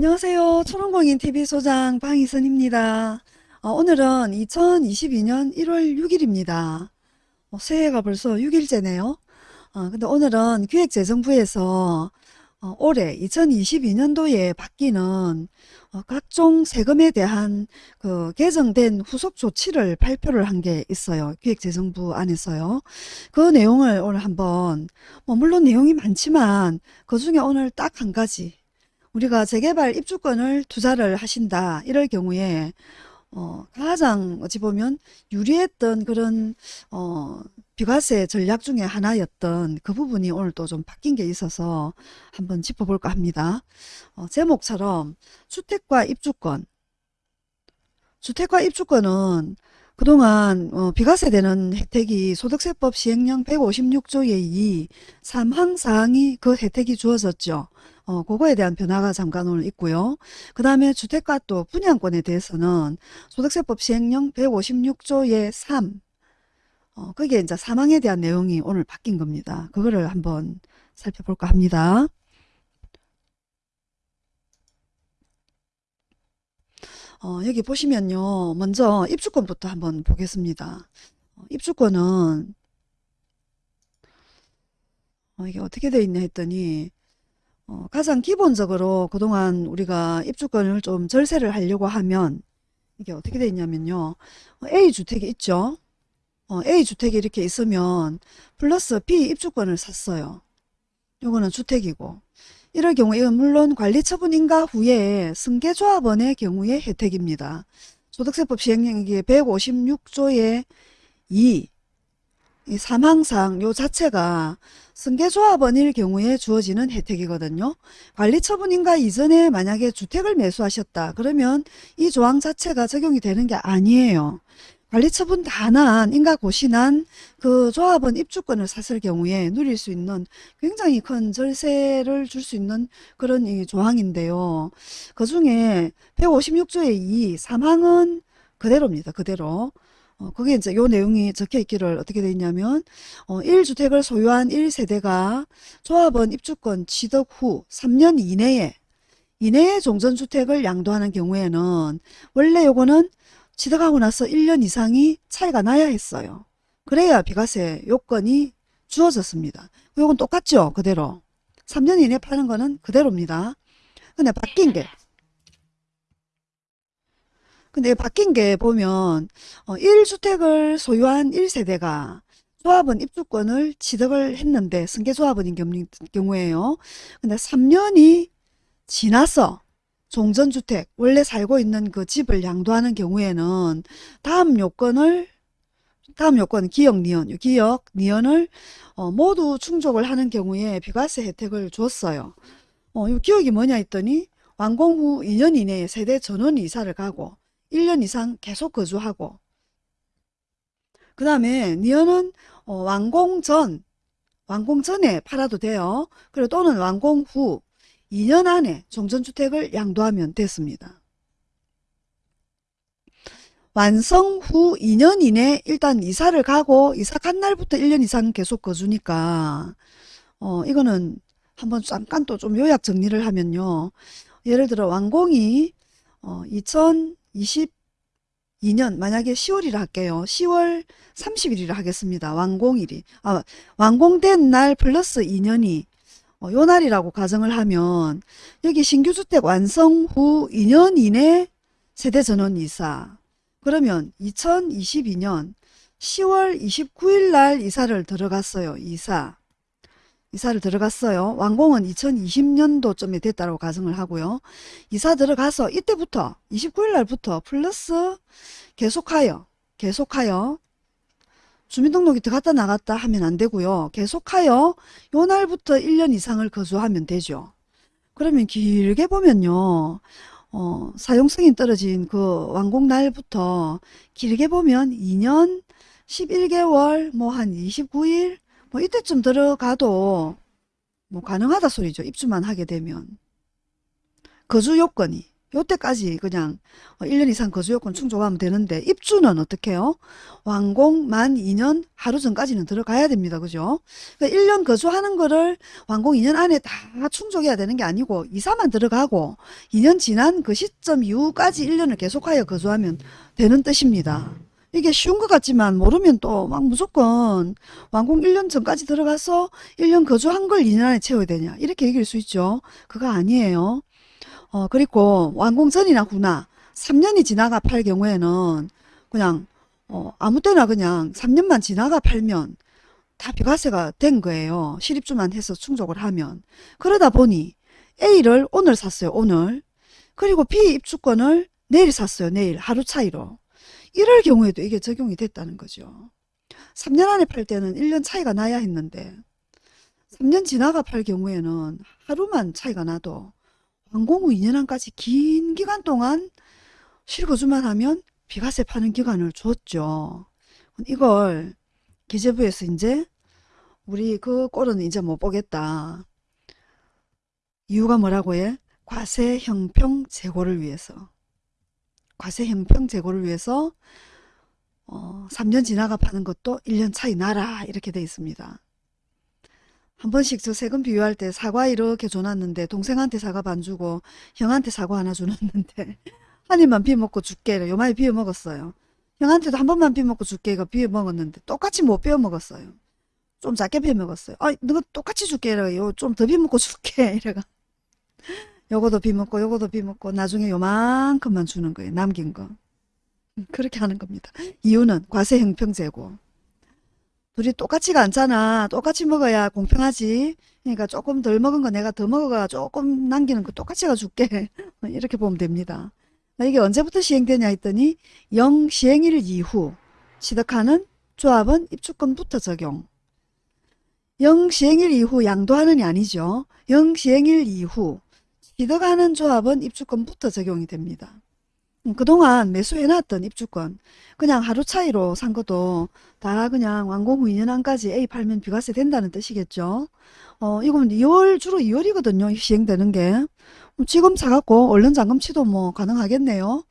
안녕하세요. 초롱공인 TV 소장 방희선입니다. 어, 오늘은 2022년 1월 6일입니다. 어, 새해가 벌써 6일째네요. 어, 근데 오늘은 기획재정부에서 어, 올해 2022년도에 바뀌는 어, 각종 세금에 대한 그 개정된 후속 조치를 발표를 한 게 있어요. 기획재정부 안에서요. 그 내용을 오늘 한번 뭐 물론 내용이 많지만 그 중에 오늘 딱 한 가지 우리가 재개발 입주권을 투자를 하신다 이럴 경우에 어, 가장 어찌 보면 유리했던 그런 어, 비과세 전략 중에 하나였던 그 부분이 오늘 또 좀 바뀐 게 있어서 한번 짚어볼까 합니다. 어, 제목처럼 주택과 입주권 주택과 입주권은 그동안 어, 비과세되는 혜택이 소득세법 시행령 156조의 2 3항사항이 그 혜택이 주어졌죠. 어, 그거에 대한 변화가 잠깐 오늘 있고요. 그 다음에 주택과 또 분양권에 대해서는 소득세법 시행령 156조의 3 어, 그게 이제 사망에 대한 내용이 오늘 바뀐 겁니다. 그거를 한번 살펴볼까 합니다. 어, 여기 보시면요. 먼저 입주권부터 한번 보겠습니다. 어, 입주권은 어, 이게 어떻게 되어 있냐 했더니 어, 가장 기본적으로 그동안 우리가 입주권을 좀 절세를 하려고 하면 이게 어떻게 되어 있냐면요. 어, A주택이 있죠. 어, A주택이 이렇게 있으면 플러스 B 입주권을 샀어요. 요거는 주택이고 이럴 경우 이건 물론 관리처분인가 후에 승계조합원의 경우의 혜택입니다. 소득세법 시행령 이게 156조의 2, 이 사망상 요 자체가 승계조합원일 경우에 주어지는 혜택이거든요. 관리처분인가 이전에 만약에 주택을 매수하셨다. 그러면 이 조항 자체가 적용이 되는 게 아니에요. 관리처분 다난 인가 고시난 그 조합원 입주권을 샀을 경우에 누릴 수 있는 굉장히 큰 절세를 줄 수 있는 그런 이 조항인데요. 그 중에 156조의 2 3항은 그대로입니다. 그대로. 어, 그게 이제 요 내용이 적혀 있기를 어떻게 되어 있냐면 어, 1주택을 소유한 1세대가 조합원 입주권 취득 후 3년 이내에 이내에 종전주택을 양도하는 경우에는 원래 요거는 취득하고 나서 1년 이상이 차이가 나야 했어요. 그래야 비과세 요건이 주어졌습니다. 요건 똑같죠? 그대로. 3년 이내 파는 거는 그대로입니다. 근데 바뀐 게 근데 바뀐 게 보면 어, 1주택을 소유한 1세대가 조합원 입주권을 취득을 했는데 승계조합원인 경우에요. 근데 3년이 지나서 종전주택 원래 살고 있는 그 집을 양도하는 경우에는 다음 요건을 다음 요건 기역 니언 기역 니언을 어, 모두 충족을 하는 경우에 비과세 혜택을 줬어요. 어, 이 기억이 뭐냐 했더니 완공 후 2년 이내에 세대 전원 이사를 가고 1년 이상 계속 거주하고 그 다음에 니언은 어, 완공 전 완공 전에 팔아도 돼요. 그리고 또는 완공 후 2년 안에 종전주택을 양도하면 됐습니다. 완성 후 2년 이내 일단 이사를 가고 이사 간 날부터 1년 이상 계속 거주니까 어 이거는 한번 잠깐 또 좀 요약 정리를 하면요. 예를 들어 완공이 어 2022년 만약에 10월이라 할게요. 10월 30일이라 하겠습니다. 완공일이. 아, 완공된 날 플러스 2년이 어, 요 날이라고 가정을 하면 여기 신규주택 완성 후 2년 이내 세대전원 이사 그러면 2022년 10월 29일 날 이사를 들어갔어요. 이사 이사를 들어갔어요. 완공은 2020년도쯤에 됐다고 가정을 하고요. 이사 들어가서 이때부터 29일 날부터 플러스 계속하여 계속하여 주민등록이 들어갔다 나갔다 하면 안 되고요. 계속하여 요 날부터 1년 이상을 거주하면 되죠. 그러면 길게 보면요. 어, 사용성이 떨어진 그 완공 날부터 길게 보면 2년 11개월 뭐 한 29일 뭐 이때쯤 들어가도 뭐 가능하다 소리죠. 입주만 하게 되면. 거주 요건이 요때까지 그냥 1년 이상 거주요건 충족하면 되는데 입주는 어떻게 해요? 완공 만 2년 하루 전까지는 들어가야 됩니다. 그죠? 그러니까 1년 거주하는 거를 완공 2년 안에 다 충족해야 되는 게 아니고 이사만 들어가고 2년 지난 그 시점 이후까지 1년을 계속하여 거주하면 되는 뜻입니다. 이게 쉬운 것 같지만 모르면 또 막 무조건 완공 1년 전까지 들어가서 1년 거주한 걸 2년 안에 채워야 되냐 이렇게 얘기할 수 있죠. 그거 아니에요. 어, 그리고 완공 전이나 후나 3년이 지나가 팔 경우에는 그냥 어, 아무 때나 그냥 3년만 지나가 팔면 다 비과세가 된 거예요. 실입주만 해서 충족을 하면. 그러다 보니 A를 오늘 샀어요. 오늘. 그리고 B 입주권을 내일 샀어요. 내일 하루 차이로. 이럴 경우에도 이게 적용이 됐다는 거죠. 3년 안에 팔 때는 1년 차이가 나야 했는데 3년 지나가 팔 경우에는 하루만 차이가 나도 완공 후 2년 안까지 긴 기간 동안 실거주만 하면 비과세 파는 기간을 줬죠. 이걸 기재부에서 이제 우리 그 꼴은 이제 못 보겠다. 이유가 뭐라고 해? 과세 형평 제고를 위해서. 과세 형평 제고를 위해서 어, 3년 지나가 파는 것도 1년 차이 나라 이렇게 돼 있습니다. 한 번씩 저 세금 비유할 때 사과 이렇게 줘놨는데 동생한테 사과 반 주고 형한테 사과 하나 줘놨는데 한 입만 비워 먹고 줄게 요만히 비워 먹었어요. 형한테도 한 번만 비워 먹고 줄게 이거 비워 먹었는데 똑같이 못 비워 먹었어요. 좀 작게 비워 먹었어요. 아 너가 똑같이 줄게 이래요. 좀 더 비워 먹고 줄게 이래가 요거도 비워 먹고 요거도 비워 먹고 나중에 요만큼만 주는 거예요. 남긴 거. 그렇게 하는 겁니다. 이유는 과세 형평제고. 둘이 똑같이가 않잖아. 똑같이 먹어야 공평하지. 그러니까 조금 덜 먹은 거 내가 더 먹어가 조금 남기는 거 똑같이 가 줄게. 이렇게 보면 됩니다. 이게 언제부터 시행되냐 했더니 영 시행일 이후 취득하는 조합은 입주권부터 적용. 영 시행일 이후 양도하는이 아니죠. 영 시행일 이후 취득하는 조합은 입주권부터 적용이 됩니다. 음, 그동안 매수해놨던 입주권 그냥 하루 차이로 산 것도 다 그냥 완공 후 2년 안까지 A 팔면 비과세 된다는 뜻이겠죠. 어, 이건 2월 주로 2월이거든요. 시행되는 게. 뭐 지금 사갖고 얼른 잔금치도 뭐 가능하겠네요.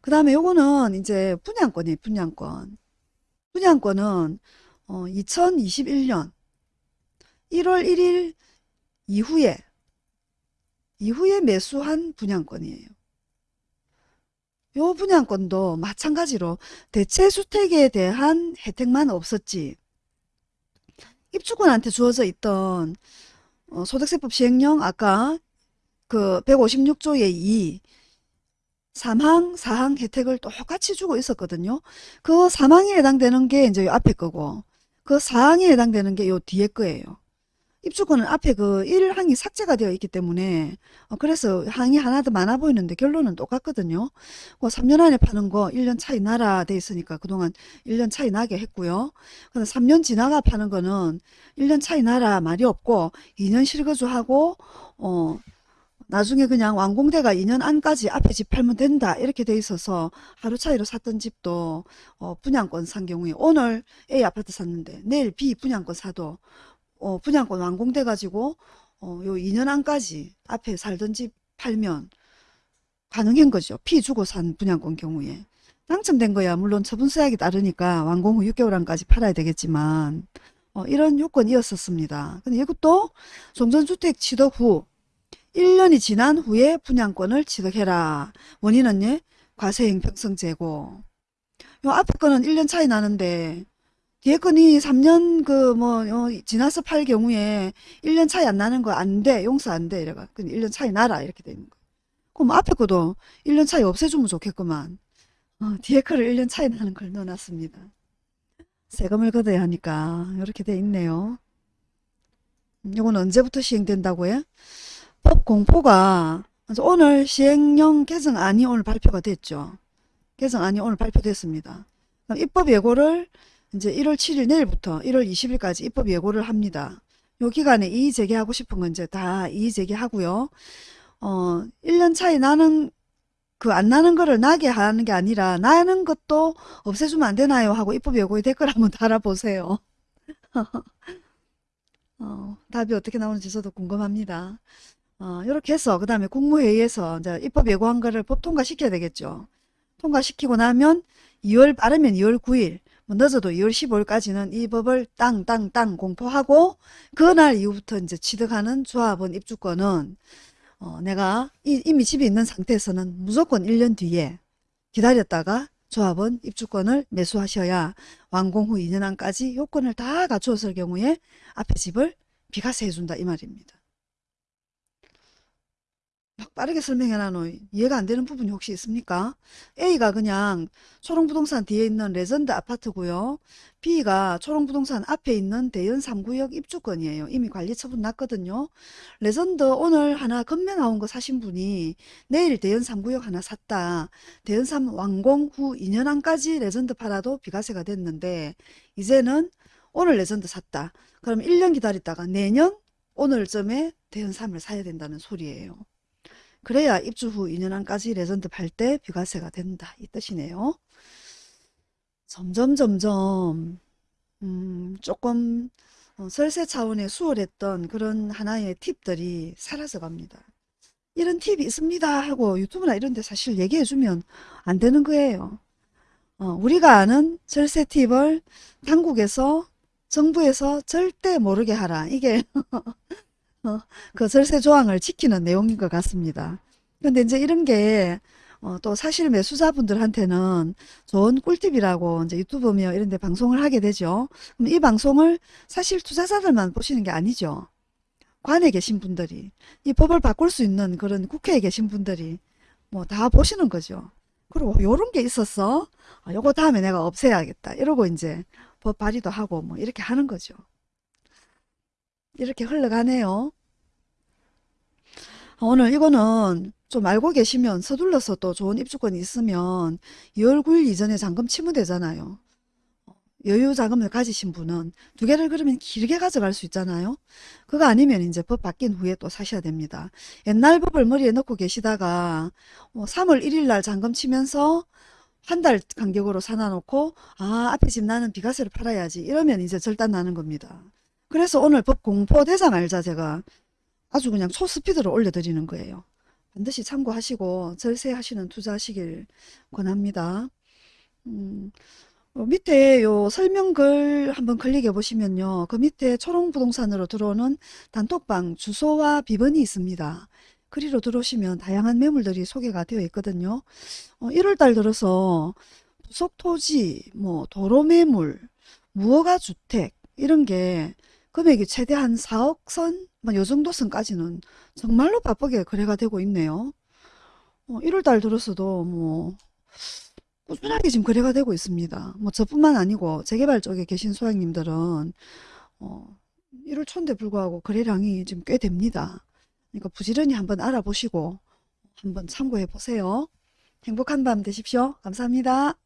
그 다음에 요거는 이제 분양권이에요. 분양권. 분양권은 어, 2021년 1월 1일 이후에 이후에 매수한 분양권이에요. 요 분양권도 마찬가지로 대체주택에 대한 혜택만 없었지 입주권한테 주어져 있던 어, 소득세법 시행령 아까 그 156조의 2 3항, 4항 혜택을 똑같이 주고 있었거든요. 그 3항에 해당되는 게 이제 요 앞에 거고 그 4항에 해당되는 게 요 뒤에 거예요. 입주권은 앞에 그 1항이 삭제가 되어 있기 때문에 어, 그래서 항이 하나 더 많아 보이는데 결론은 똑같거든요. 그 3년 안에 파는 거 1년 차이 나라 돼 있으니까 그동안 1년 차이 나게 했고요. 근데 3년 지나가 파는 거는 1년 차이 나라 말이 없고 2년 실거주하고 어 나중에 그냥 완공대가 2년 안까지 앞에 집 팔면 된다 이렇게 돼 있어서 하루 차이로 샀던 집도 어 분양권 산 경우에 오늘 A 아파트 샀는데 내일 B 분양권 사도 어, 분양권 완공돼 가지고 어, 요 2년 안까지 앞에 살던 집 팔면 가능한 거죠. 피 주고 산 분양권 경우에. 당첨된 거야 물론 처분 서약이 따르니까 완공 후 6개월 안까지 팔아야 되겠지만 어, 이런 요건이었었습니다. 근데 이것도 종전주택 취득 후 1년이 지난 후에 분양권을 취득해라. 원인은 예? 과세형 평성제고 요 앞에 거는 1년 차이 나는데 건이 3년 그뭐 어, 지나서 팔 경우에 1년 차이 안 나는 거 안 돼. 용서 안 돼. 이래가. 그 1년 차이 나라. 이렇게 되는 거. 그럼 앞에 거도 1년 차이 없애주면 좋겠구만. 어, 뒤에 거를 1년 차이 나는 걸 넣어놨습니다. 세금을 걷어야 하니까 이렇게 돼 있네요. 이건 언제부터 시행된다고 해? 법 공포가 오늘 시행령 개정안이 오늘 발표가 됐죠. 개정안이 오늘 발표됐습니다. 입법 예고를 이제 1월 7일 내일부터 1월 20일까지 입법 예고를 합니다. 요 기간에 이의 제기하고 싶은 건 이제 다 이의 제기하고요. 어, 1년 차이 나는 그 안 나는 거를 나게 하는 게 아니라 나는 것도 없애주면 안 되나요? 하고 입법 예고에 댓글 한번 달아보세요. 어, 답이 어떻게 나오는지 저도 궁금합니다. 어, 이렇게 해서 그 다음에 국무회의에서 이제 입법 예고한 거를 법 통과시켜야 되겠죠. 통과시키고 나면 2월 빠르면 2월 9일 뭐 늦어도 2월 15일까지는 이 법을 땅땅땅 공포하고 그날 이후부터 이제 취득하는 조합원 입주권은 어, 내가 이, 이미 집에 있는 상태에서는 무조건 1년 뒤에 기다렸다가 조합원 입주권을 매수하셔야 완공 후 2년 안까지 요건을 다 갖추었을 경우에 앞에 집을 비과세 해준다 이 말입니다. 막 빠르게 설명해놔노 이해가 안 되는 부분이 혹시 있습니까? A가 그냥 초롱부동산 뒤에 있는 레전드 아파트고요. B가 초롱부동산 앞에 있는 대연 3구역 입주권이에요. 이미 관리 처분 났거든요. 레전드 오늘 하나 급매 나온 거 사신 분이 내일 대연 3구역 하나 샀다. 대연 3 완공 후 2년 안까지 레전드 팔아도 비과세가 됐는데 이제는 오늘 레전드 샀다. 그럼 1년 기다렸다가 내년 오늘쯤에 대연 3을 사야 된다는 소리예요. 그래야 입주 후 2년 안까지 레전드 팔 때 비과세가 된다. 이 뜻이네요. 점점 점점 음, 조금 어, 설세 차원의 수월했던 그런 하나의 팁들이 사라져 갑니다. 이런 팁이 있습니다 하고 유튜브나 이런 데 사실 얘기해 주면 안 되는 거예요. 어, 우리가 아는 절세 팁을 당국에서 정부에서 절대 모르게 하라. 이게 어, 그 절세 조항을 지키는 내용인 것 같습니다. 근데 이제 이런 게, 어, 또 사실 매수자분들한테는 좋은 꿀팁이라고 이제 유튜브며 이런 데 방송을 하게 되죠. 그럼 이 방송을 사실 투자자들만 보시는 게 아니죠. 관에 계신 분들이, 이 법을 바꿀 수 있는 그런 국회에 계신 분들이 뭐 다 보시는 거죠. 그리고 요런 게 있었어. 아, 요거 다음에 내가 없애야겠다. 이러고 이제 법 발의도 하고 뭐 이렇게 하는 거죠. 이렇게 흘러가네요. 아, 오늘 이거는 좀 알고 계시면 서둘러서 또 좋은 입주권이 있으면 2월 9일 이전에 잔금 치면 되잖아요. 여유 자금을 가지신 분은 두 개를 그러면 길게 가져갈 수 있잖아요. 그거 아니면 이제 법 바뀐 후에 또 사셔야 됩니다. 옛날 법을 머리에 넣고 계시다가 3월 1일 날 잔금 치면서 한 달 간격으로 사놔놓고 아 앞에 집 나는 비과세를 팔아야지 이러면 이제 절단 나는 겁니다. 그래서 오늘 법 공포 대상 알자 제가 아주 그냥 초스피드로 올려드리는 거예요. 반드시 참고하시고 절세하시는 투자하시길 권합니다. 음, 어, 밑에 요 설명글 한번 클릭해 보시면요. 그 밑에 초롱부동산으로 들어오는 단톡방 주소와 비번이 있습니다. 그리로 들어오시면 다양한 매물들이 소개가 되어 있거든요. 어, 1월달 들어서 부속토지, 뭐 도로매물, 무허가 주택 이런 게 금액이 최대한 4억 선, 뭐 요 정도 선까지는 정말로 바쁘게 거래가 되고 있네요. 어, 1월달 들어서도 뭐 꾸준하게 지금 거래가 되고 있습니다. 뭐 저뿐만 아니고 재개발 쪽에 계신 소장님들은 어, 1월 초인데 불구하고 거래량이 지금 꽤 됩니다. 그러니까 부지런히 한번 알아보시고 한번 참고해 보세요. 행복한 밤 되십시오. 감사합니다.